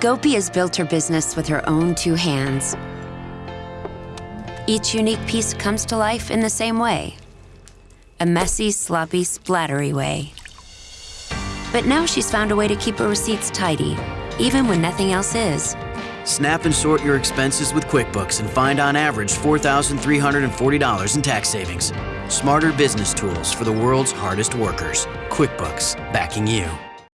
Gopi has built her business with her own two hands. Each unique piece comes to life in the same way a messy, sloppy, splattery way. But now she's found a way to keep her receipts tidy, even when nothing else is. Snap and sort your expenses with QuickBooks and find on average $4,340 in tax savings. Smarter business tools for the world's hardest workers. QuickBooks, backing you.